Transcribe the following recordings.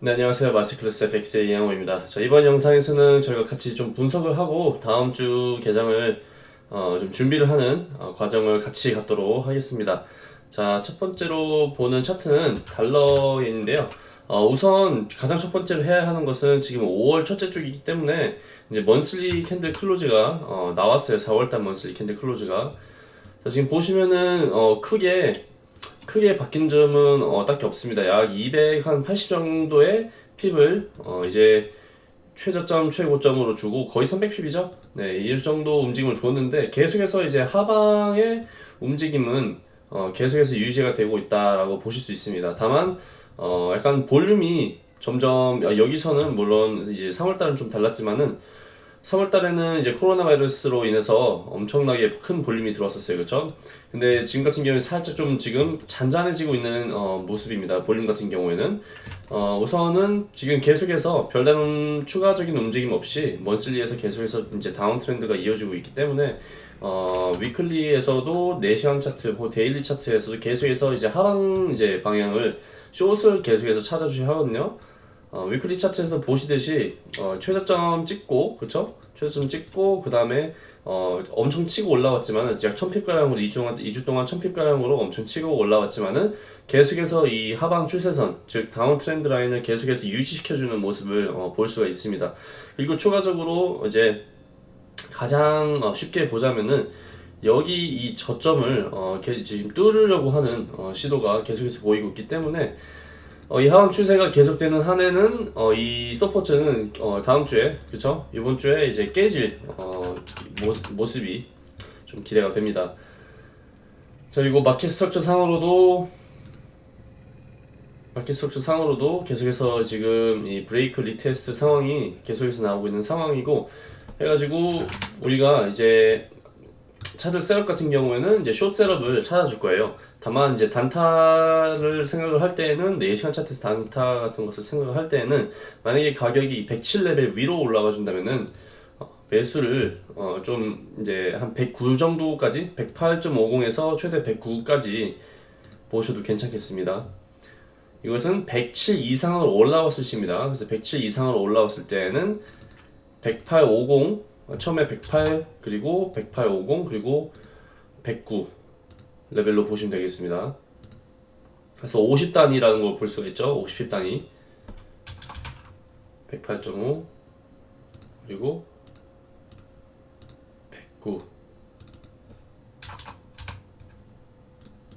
네, 안녕하세요. 마스클래스 FX의 이양호입니다. 자, 이번 영상에서는 저희가 같이 좀 분석을 하고 다음 주 개장을 어, 좀 준비를 하는 어, 과정을 같이 갖도록 하겠습니다. 자, 첫 번째로 보는 차트는 달러인데요. 어, 우선 가장 첫 번째로 해야 하는 것은 지금 5월 첫째 주이기 때문에 이제 monthly candle close가 어, 나왔어요. 4월달 monthly candle close가. 자, 지금 보시면은 어, 크게 크게 바뀐 점은 어, 딱히 없습니다. 약 280 정도의 핍을 어, 이제 최저점, 최고점으로 주고 거의 300핍이죠. 네, 이 정도 움직임을 줬는데 계속해서 이제 하방의 움직임은 어, 계속해서 유지가 되고 있다라고 보실 수 있습니다. 다만 어, 약간 볼륨이 점점 아, 여기서는 물론 이제 3월달은 좀 달랐지만은 3월 달에는 이제 코로나 바이러스로 인해서 엄청나게 큰 볼륨이 들어왔었어요. 그렇죠? 근데 지금 같은 경우는 살짝 좀 지금 잔잔해지고 있는 어, 모습입니다. 볼륨 같은 경우에는 어, 우선은 지금 계속해서 별다른 추가적인 움직임 없이 monthly에서 계속해서 이제 downtrend가 이어지고 있기 때문에 어, weekly에서도 4시간 차트, 뭐 daily 차트에서도 계속해서 이제 하방 이제 방향을 숏을 계속해서 찾아주셔야 하거든요. 어, weekly 차트에서 보시듯이 어, 최저점 찍고 그쵸? 최저점 찍고 그 다음에 어, 엄청 치고 올라왔지만은 약 1000pip가량으로 2주 동안, 2주 동안 1000pip가량으로 엄청 치고 올라왔지만은 계속해서 이 하방 추세선 즉 downtrend line을 계속해서 유지시켜주는 모습을 어, 볼 수가 있습니다 그리고 추가적으로 이제 가장 어, 쉽게 보자면은 여기 이 저점을 어, 지금 뚫으려고 하는 어, 시도가 계속해서 보이고 있기 때문에 어, 이 하방 추세가 계속되는 한에는 어, 이 support는 어, 다음 주에 그쵸 이번 주에 이제 깨질 어, 모, 모습이 좀 기대가 됩니다. 자 그리고 market structure 상으로도 market structure 상으로도 계속해서 지금 이 break retest 상황이 계속해서 나오고 있는 상황이고 해가지고 우리가 이제 찾을 setup 같은 경우에는 이제 숏 셋업을 찾아줄 거예요. 다만 이제 단타를 생각을 할 때에는 4시간 차트에서 단타 같은 것을 생각을 할 때에는 만약에 가격이 107레벨 위로 올라가 준다면은 어, 매수를 어, 좀 이제 한 109 정도까지 108.50에서 최대 109까지 보셔도 괜찮겠습니다. 이것은 107 이상으로 올라왔을 시입니다. 그래서 107 이상으로 올라왔을 때는 108.50 처음에 108 그리고 108.50 그리고 109 레벨로 보시면 되겠습니다. 그래서 50단위라는 걸 볼 수가 있죠. 50 pip 단위 108.5 그리고 109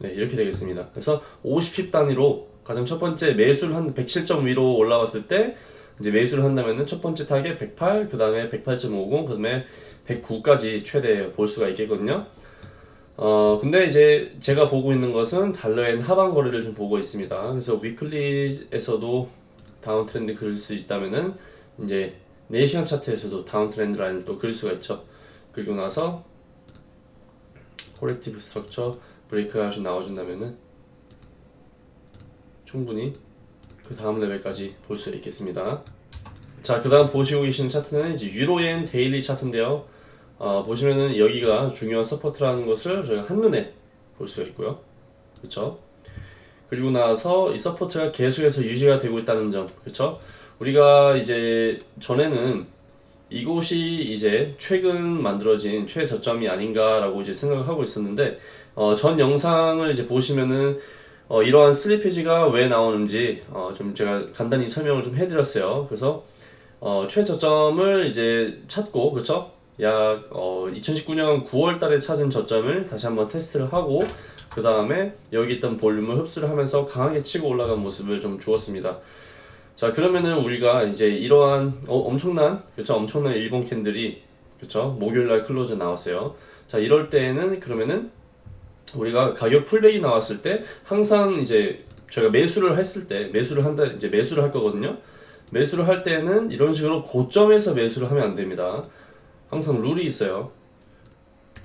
네, 이렇게 되겠습니다. 그래서 50 pip 단위로 가장 첫 번째 매수를 한 107점 위로 올라왔을 때 이제 매수를 한다면은 첫 번째 타겟 108, 그 다음에 108.50, 그 다음에 109까지 최대 볼 수가 있겠거든요. 어, 근데 이제 제가 보고 있는 것은 달러엔 하방 거래를 좀 보고 있습니다. 그래서 weekly에서도 downtrend 그릴 수 있다면은 이제 4시간 차트에서도 downtrend line을 또 그릴 수가 있죠. 그리고 나서 corrective structure break가 좀 나와준다면은 충분히 그 다음 레벨까지 볼 수 있겠습니다. 자, 그 다음 보시고 계시는 차트는 이제 유로엔 daily 차트인데요. 어, 보시면은 여기가 중요한 support라는 것을 저희가 한눈에 볼 수가 있고요. 그쵸? 그리고 나서 이 support가 계속해서 유지가 되고 있다는 점. 그쵸? 우리가 이제 전에는 이곳이 이제 최근 만들어진 최저점이 아닌가라고 이제 생각을 하고 있었는데 어, 전 영상을 이제 보시면은 어, 이러한 slippage가 왜 나오는지 어, 좀 제가 간단히 설명을 좀 해드렸어요. 그래서 어, 최저점을 이제 찾고 그렇죠? 약 어, 2019년 9월 달에 찾은 저점을 다시 한번 테스트를 하고 그 다음에 여기 있던 볼륨을 흡수를 하면서 강하게 치고 올라간 모습을 좀 주었습니다. 자 그러면은 우리가 이제 이러한 어, 엄청난 그렇죠 엄청난 일봉 candle이 그렇죠 목요일날 close 나왔어요. 자 이럴 때에는 그러면은 우리가 가격 pullback이 나왔을 때 항상 이제 저희가 매수를 했을 때 매수를 한다 이제 매수를 할 거거든요. 매수를 할 때는 이런 식으로 고점에서 매수를 하면 안 됩니다. 항상 룰이 있어요.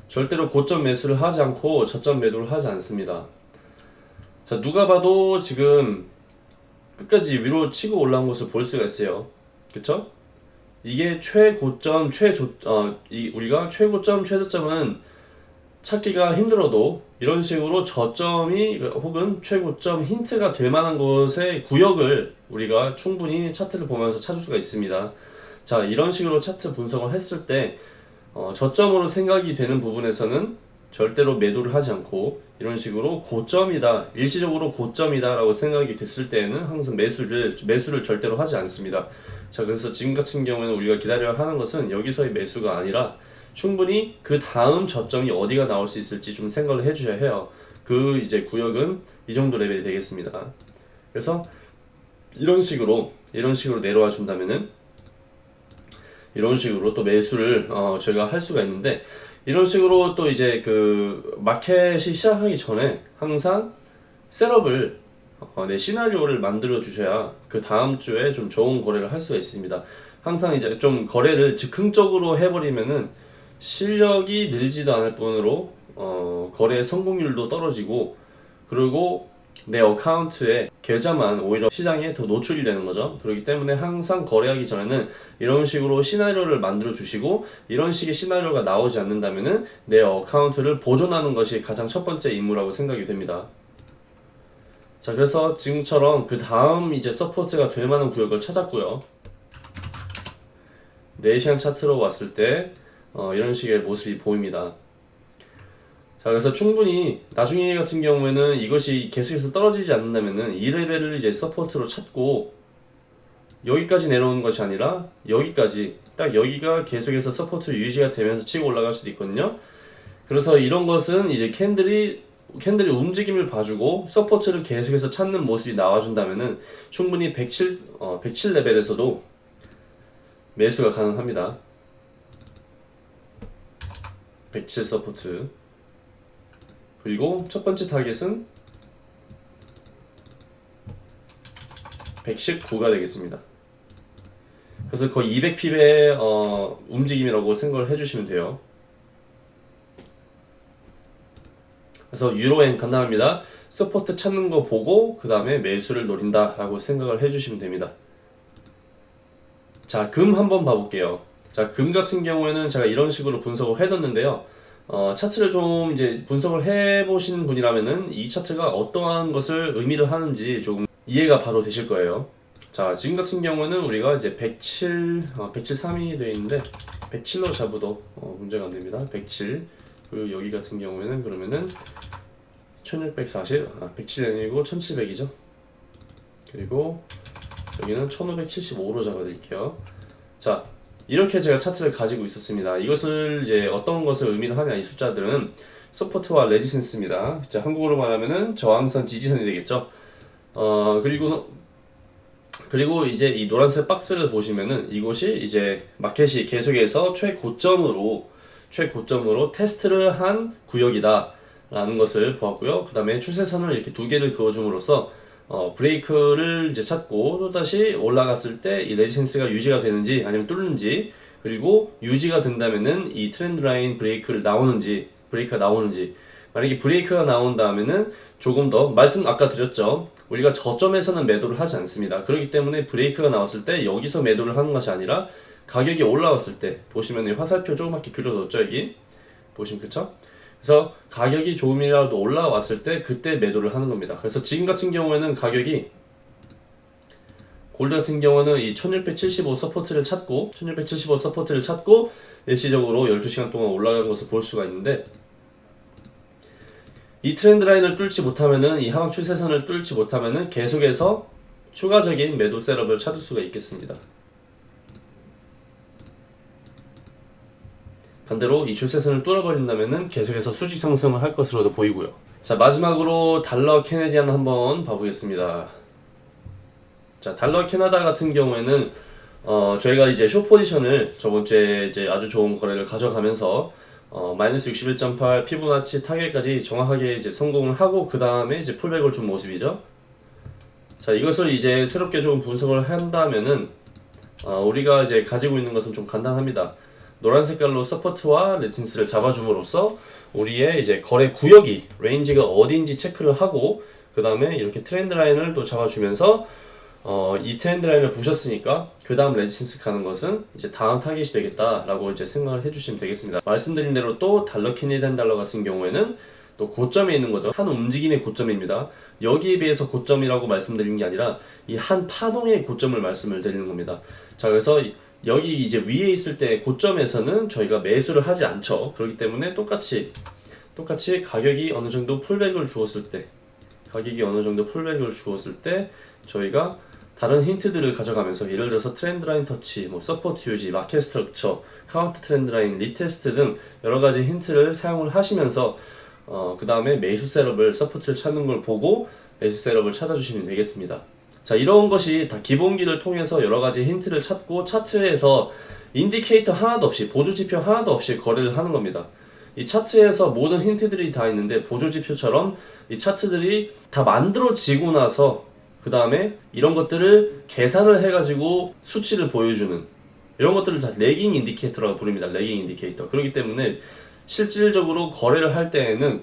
절대로 고점 매수를 하지 않고 저점 매도를 하지 않습니다. 자, 누가 봐도 지금 끝까지 위로 치고 올라온 것을 볼 수가 있어요. 그쵸? 이게 최고점, 최조, 어, 이, 우리가 최고점, 최저점은 찾기가 힘들어도 이런 식으로 저점이 혹은 최고점 힌트가 될 만한 곳의 구역을 우리가 충분히 차트를 보면서 찾을 수가 있습니다. 자, 이런 식으로 차트 분석을 했을 때 어, 저점으로 생각이 되는 부분에서는 절대로 매도를 하지 않고 이런 식으로 고점이다 일시적으로 고점이다 라고 생각이 됐을 때에는 항상 매수를 매수를 절대로 하지 않습니다. 자 그래서 지금 같은 경우에는 우리가 기다려야 하는 것은 여기서의 매수가 아니라 충분히 그 다음 저점이 어디가 나올 수 있을지 좀 생각을 해주셔야 해요. 그 이제 구역은 이 정도 레벨이 되겠습니다. 그래서 이런 식으로 이런 식으로 내려와 준다면은 이런 식으로 또 매수를 어, 저희가 할 수가 있는데 이런 식으로 또 이제 그 마켓이 시작하기 전에 항상 셋업을 어, 내 시나리오를 만들어 주셔야 그 다음 주에 좀 좋은 거래를 할 수가 있습니다. 항상 이제 좀 거래를 즉흥적으로 해버리면은 실력이 늘지도 않을 뿐으로 어, 거래 성공률도 떨어지고 그리고 내 account에 계좌만 오히려 시장에 더 노출이 되는 거죠. 그렇기 때문에 항상 거래하기 전에는 이런 식으로 시나리오를 만들어 주시고 이런 식의 시나리오가 나오지 않는다면은 내 account를 보존하는 것이 가장 첫 번째 임무라고 생각이 됩니다. 자, 그래서 지금처럼 그 다음 이제 support가 될 만한 구역을 찾았고요. 4시간 차트로 왔을 때 어, 이런 식의 모습이 보입니다. 자, 그래서 충분히 나중에 같은 경우에는 이것이 계속해서 떨어지지 않는다면은 이 레벨을 이제 support로 찾고 여기까지 내려오는 것이 아니라 여기까지 딱 여기가 계속해서 support 유지가 되면서 치고 올라갈 수도 있거든요. 그래서 이런 것은 이제 candle이 candle이 움직임을 봐주고 support를 계속해서 찾는 모습이 나와준다면은 충분히 107, 어, 107 레벨에서도 매수가 가능합니다. 107 support. 그리고 첫 번째 target은 119가 되겠습니다. 그래서 거의 200 pip의 어, 움직임이라고 생각을 해주시면 돼요. 그래서 유로엔 간단합니다. support 찾는 거 보고 그 다음에 매수를 노린다 라고 생각을 해주시면 됩니다. 자, 금 한번 봐볼게요. 자, 금 같은 경우에는 제가 이런 식으로 분석을 해뒀는데요. 어, 차트를 좀 이제 분석을 해보신 분이라면은 이 차트가 어떠한 것을 의미를 하는지 조금 이해가 바로 되실 거예요. 자, 지금 같은 경우는 우리가 이제 107, 어, 107.3이 되어 있는데 107로 잡아도 어, 문제가 안 됩니다. 107. 그리고 여기 같은 경우에는 그러면은 1640, 아, 107이 아니고 1700이죠. 그리고 여기는 1575로 잡아드릴게요. 자, 이렇게 제가 차트를 가지고 있었습니다. 이것을 이제 어떤 것을 의미를 하냐 이 숫자들은 support와 resistance입니다. 자, 한국어로 말하면은 저항선, 지지선이 되겠죠. 어, 그리고 그리고 이제 이 노란색 박스를 보시면은 이곳이 이제 마켓이 계속해서 최고점으로 최고점으로 테스트를 한 구역이다 라는 것을 보았고요. 그 다음에 추세선을 이렇게 두 개를 그어줌으로써 어, break를 이제 찾고 또다시 올라갔을 때 이 resistance가 유지가 되는지 아니면 뚫는지 그리고 유지가 된다면은 이 trend line break를 나오는지 break가 나오는지. 만약에 break가 나온 다음에는 조금 더 말씀 아까 드렸죠. 우리가 저점에서는 매도를 하지 않습니다. 그렇기 때문에 break가 나왔을 때 여기서 매도를 하는 것이 아니라 가격이 올라왔을 때 보시면 이 화살표 조그맣게 그려뒀죠 여기? 보시면 그쵸 그래서 가격이 조금이라도 올라왔을 때 그때 매도를 하는 겁니다. 그래서 지금 같은 경우에는 가격이 골드 같은 경우는 이 1675 support를 찾고 1675 support를 찾고 일시적으로 12시간 동안 올라간 것을 볼 수가 있는데 이 트렌드 라인을 뚫지 못하면은 이 하방 추세선을 뚫지 못하면은 계속해서 추가적인 매도 셋업을 찾을 수가 있겠습니다. 반대로 이 출세선을 뚫어버린다면 계속해서 수직 상승을 할 것으로도 보이고요. 자 마지막으로 달러 캐네디안 한번 봐보겠습니다. 자 달러 캐나다 같은 경우에는 어, 저희가 이제 쇼 포지션을 저번 주에 이제 아주 좋은 거래를 가져가면서 어, 마이너스 61.8 Fibonacci 타겟까지 정확하게 이제 성공을 하고 그 다음에 이제 pullback을 준 모습이죠. 자 이것을 이제 새롭게 좀 분석을 한다면은 어, 우리가 이제 가지고 있는 것은 좀 간단합니다. 노란 색깔로 support와 resistance를 잡아줌으로써 우리의 이제 거래 구역이 range가 어디인지 체크를 하고 그 다음에 이렇게 trend line을 또 잡아주면서 어, 이 trend line을 보셨으니까 그 다음 resistance 가는 것은 이제 다음 타겟이 되겠다라고 이제 생각을 해주시면 되겠습니다. 말씀드린 대로 또 달러 Canadian dollar 같은 경우에는 또 고점에 있는 거죠. 한 움직임의 고점입니다. 여기에 비해서 고점이라고 말씀드리는 게 아니라 이 한 파동의 고점을 말씀을 드리는 겁니다. 자, 그래서 이- 여기 이제 위에 있을 때 고점에서는 저희가 매수를 하지 않죠. 그렇기 때문에 똑같이 똑같이 가격이 어느 정도 pullback을 주었을 때 가격이 어느 정도 pullback을 주었을 때 저희가 다른 힌트들을 가져가면서 예를 들어서 trend line touch, 뭐 support 유지, market structure, counter trend line, retest 등 여러 가지 힌트를 사용을 하시면서 어, 그 다음에 매수 setup을 support를 찾는 걸 보고 매수 setup을 찾아주시면 되겠습니다. 자, 이런 것이 다 기본기를 통해서 여러 가지 힌트를 찾고 차트에서 indicator 하나도 없이 보조 지표 하나도 없이 거래를 하는 겁니다. 이 차트에서 모든 힌트들이 다 있는데 보조 지표처럼 이 차트들이 다 만들어지고 나서 그 다음에 이런 것들을 계산을 해가지고 수치를 보여주는 이런 것들을 다 lagging indicator라고 부릅니다. lagging indicator. 그렇기 때문에 실질적으로 거래를 할 때에는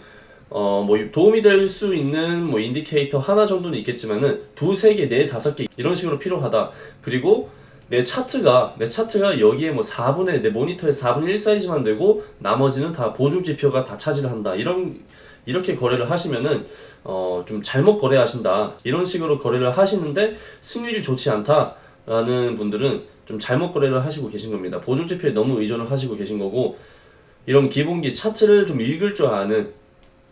어 뭐 도움이 될 수 있는 뭐 indicator 하나 정도는 있겠지만은 두세 개, 네 다섯 개 이런 식으로 필요하다. 그리고 내 차트가 내 차트가 여기에 뭐 4분의 내 모니터에 4분의 1 사이즈만 되고 나머지는 다 보조 지표가 다 차지를 한다. 이런 이렇게 거래를 하시면은 어 좀 잘못 거래하신다. 이런 식으로 거래를 하시는데 승률이 좋지 않다 라는 분들은 좀 잘못 거래를 하시고 계신 겁니다. 보조 지표에 너무 의존을 하시고 계신 거고 이런 기본기 차트를 좀 읽을 줄 아는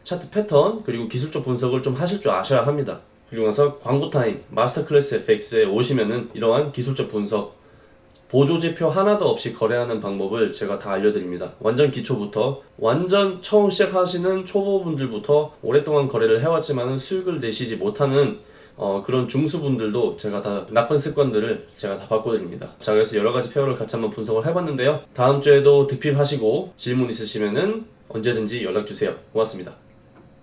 차트 패턴 그리고 기술적 분석을 좀 하실 줄 아셔야 합니다. 그리고 나서 광고 타임 마스터 클래스 FX에 오시면은 이러한 기술적 분석 보조 지표 하나도 없이 거래하는 방법을 제가 다 알려드립니다. 완전 기초부터 완전 처음 시작하시는 초보분들부터 오랫동안 거래를 해왔지만은 수익을 내시지 못하는 어, 그런 중수분들도 제가 다 나쁜 습관들을 제가 다 바꿔드립니다. 자, 그래서 여러 가지 페어를 같이 한번 분석을 해봤는데요. 다음 주에도 득핍하시고 질문 있으시면은 언제든지 연락 주세요. 고맙습니다.